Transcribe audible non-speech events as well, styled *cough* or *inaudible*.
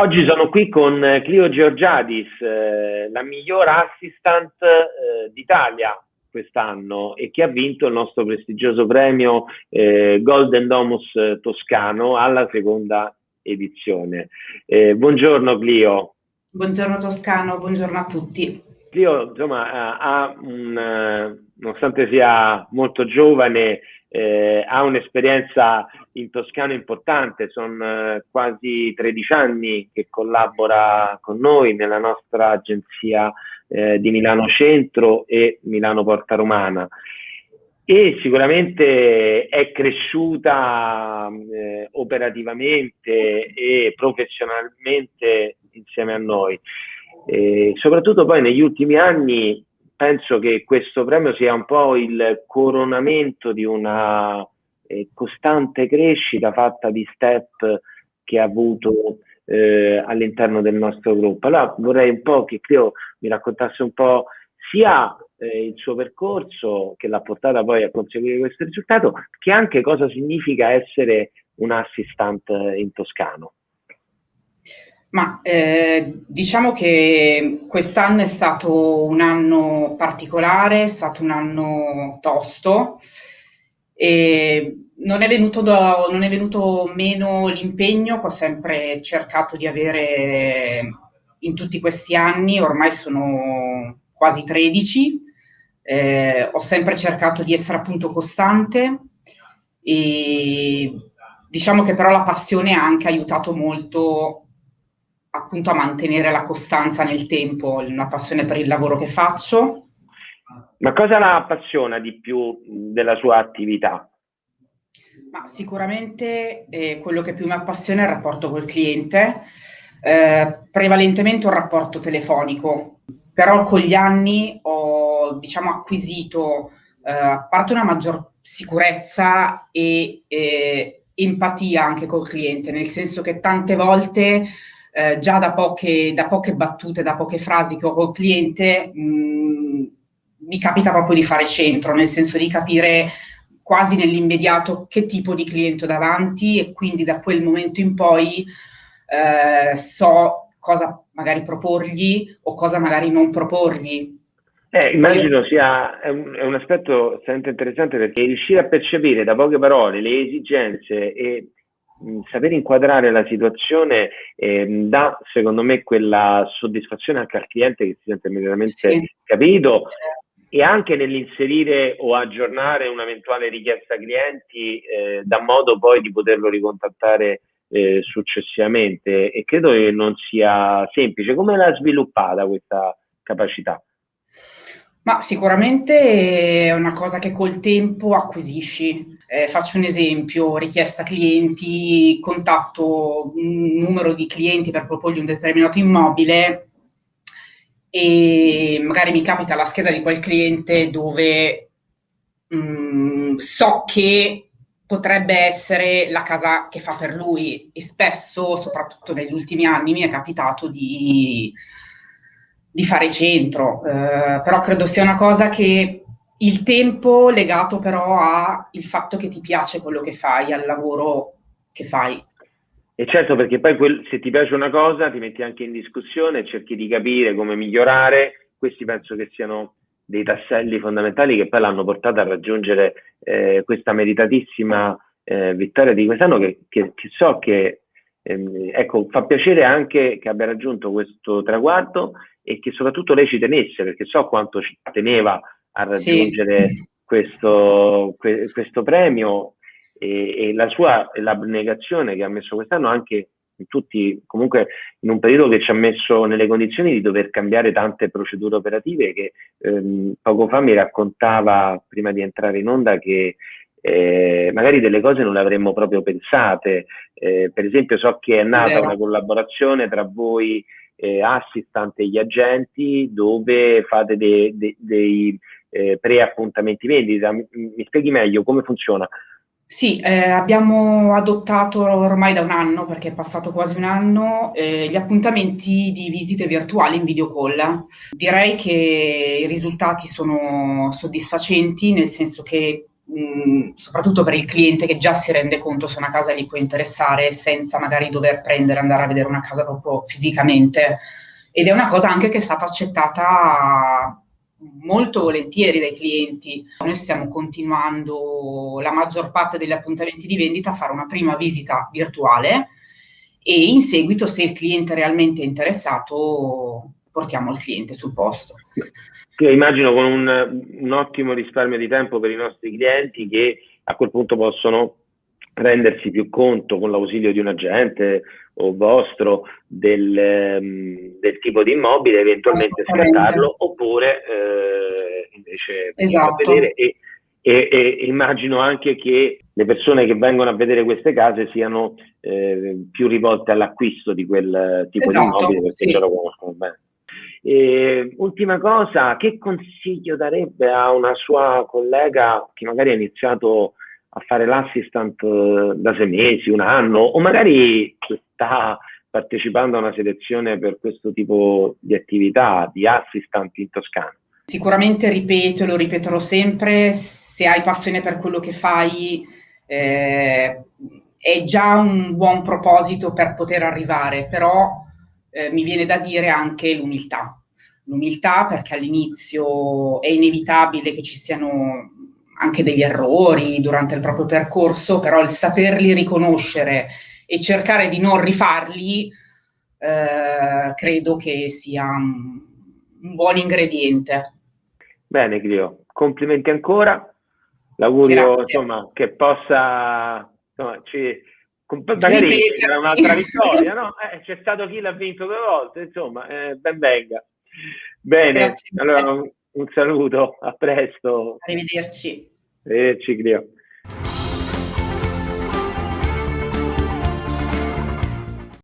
Oggi sono qui con Clio Georgiadis, eh, la miglior assistant eh, d'Italia quest'anno e che ha vinto il nostro prestigioso premio eh, Golden Domus Toscano alla seconda edizione. Eh, buongiorno Clio. Buongiorno Toscano, buongiorno a tutti. Clio, insomma, ha un, nonostante sia molto giovane, eh, ha un'esperienza in Toscano importante, sono eh, quasi 13 anni che collabora con noi nella nostra agenzia eh, di Milano Centro e Milano Porta Romana e sicuramente è cresciuta eh, operativamente e professionalmente insieme a noi. E soprattutto poi negli ultimi anni penso che questo premio sia un po' il coronamento di una eh, costante crescita fatta di step che ha avuto eh, all'interno del nostro gruppo. Allora vorrei un po' che Cleo mi raccontasse un po' sia eh, il suo percorso che l'ha portata poi a conseguire questo risultato, che anche cosa significa essere un assistant in toscano. Ma eh, diciamo che quest'anno è stato un anno particolare, è stato un anno tosto e non è venuto, do, non è venuto meno l'impegno che ho sempre cercato di avere in tutti questi anni, ormai sono quasi 13, eh, ho sempre cercato di essere appunto costante e diciamo che però la passione ha anche aiutato molto appunto a mantenere la costanza nel tempo, una passione per il lavoro che faccio. Ma cosa la appassiona di più della sua attività? Ma sicuramente eh, quello che più mi appassiona è il rapporto col cliente, eh, prevalentemente un rapporto telefonico, però con gli anni ho diciamo, acquisito eh, a parte una maggior sicurezza e eh, empatia anche col cliente, nel senso che tante volte eh, già da poche, da poche, battute, da poche frasi che ho col cliente, mh, mm, mi capita proprio di fare centro, nel senso di capire quasi nell'immediato che tipo di cliente ho davanti e quindi da quel momento in poi eh, so cosa magari proporgli o cosa magari non proporgli. Eh, immagino sia è un, è un aspetto estremamente interessante perché riuscire a percepire da poche parole le esigenze e saper inquadrare la situazione eh, dà secondo me quella soddisfazione anche al cliente che si sente immediatamente sì. capito e anche nell'inserire o aggiornare un'eventuale richiesta clienti eh, dà modo poi di poterlo ricontattare eh, successivamente e credo che non sia semplice. Come l'ha sviluppata questa capacità? Ma sicuramente è una cosa che col tempo acquisisci. Eh, faccio un esempio, richiesta clienti, contatto un numero di clienti per proporgli un determinato immobile e magari mi capita la scheda di quel cliente dove mh, mm, so che potrebbe essere la casa che fa per lui e spesso, soprattutto negli ultimi anni, mi è capitato di di fare centro, eh, però credo sia una cosa che il tempo legato però al fatto che ti piace quello che fai, al lavoro che fai. E certo, perché poi quel, se ti piace una cosa ti metti anche in discussione, cerchi di capire come migliorare, questi penso che siano dei tasselli fondamentali che poi l'hanno portata a raggiungere eh, questa meritatissima eh, vittoria di quest'anno che, che, che so che ehm, ecco, fa piacere anche che abbia raggiunto questo traguardo e che soprattutto lei ci tenesse, perché so quanto ci teneva a raggiungere sì. questo, que, questo, premio e, e la sua l'abnegazione che ha messo quest'anno anche in tutti, comunque in un periodo che ci ha messo nelle condizioni di dover cambiare tante procedure operative che ehm, poco fa mi raccontava prima di entrare in onda che eh, magari delle cose non le avremmo proprio pensate. Eh, per esempio so che è nata una collaborazione tra voi eh, assistant e gli agenti dove fate de, de, dei eh, pre-appuntamenti vendita. Mi, mi, spieghi meglio come funziona? Sì, eh, abbiamo adottato ormai da un anno, perché è passato quasi un anno, eh, gli appuntamenti di visite virtuali in video call. Direi che i risultati sono soddisfacenti, nel senso che mh, soprattutto per il cliente che già si rende conto se una casa gli può interessare senza magari dover prendere, andare a vedere una casa proprio fisicamente. Ed è una cosa anche che è stata accettata molto volentieri dai clienti. Noi stiamo continuando la maggior parte degli appuntamenti di vendita a fare una prima visita virtuale e in seguito, se il cliente è realmente interessato, portiamo il cliente sul posto. Io immagino con un, un ottimo risparmio di tempo per i nostri clienti che a quel punto possono rendersi più conto con l'ausilio di un agente o vostro del, um, del tipo di immobile, eventualmente scattarlo oppure eh, invece esatto. vedere e, e, e, immagino anche che le persone che vengono a vedere queste case siano eh, più rivolte all'acquisto di quel tipo esatto, di immobile perché sì. lo conoscono bene. E, ultima cosa, che consiglio darebbe a una sua collega che magari ha iniziato a fare l'assistant eh, da sei mesi, un anno, o magari sta partecipando a una selezione per questo tipo di attività di assistant in Toscana? Sicuramente ripeto, lo ripeterò sempre, se hai passione per quello che fai, eh, è già un buon proposito per poter arrivare, però eh, mi viene da dire anche l'umiltà. L'umiltà perché all'inizio è inevitabile che ci siano anche degli errori durante il proprio percorso, però il saperli riconoscere e cercare di non rifarli eh, credo che sia un, buon ingrediente. Bene, Clio, complimenti ancora. L'augurio insomma, che possa insomma, ci, magari c'era un'altra *laughs* vittoria, no? Eh, c'è stato chi l'ha vinto due volte, insomma, eh, ben venga. Bene, Grazie allora un, un, saluto, a presto. Arrivederci. Arrivederci, Clio.